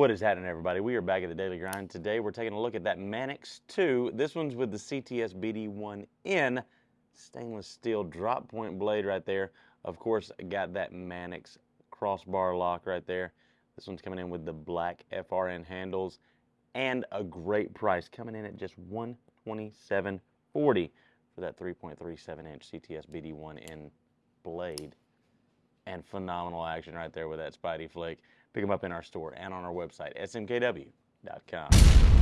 What is happening, everybody? We are back at the Daily Grind. Today, we're taking a look at that Manix 2. This one's with the CTS BD1N stainless steel drop point blade right there. Of course, got that Manix crossbar lock right there. This one's coming in with the black FRN handles and a great price, coming in at just 127.40 for that 3.37 inch CTS BD1N blade. And phenomenal action right there with that Spidey Flick. Pick them up in our store and on our website, smkw.com.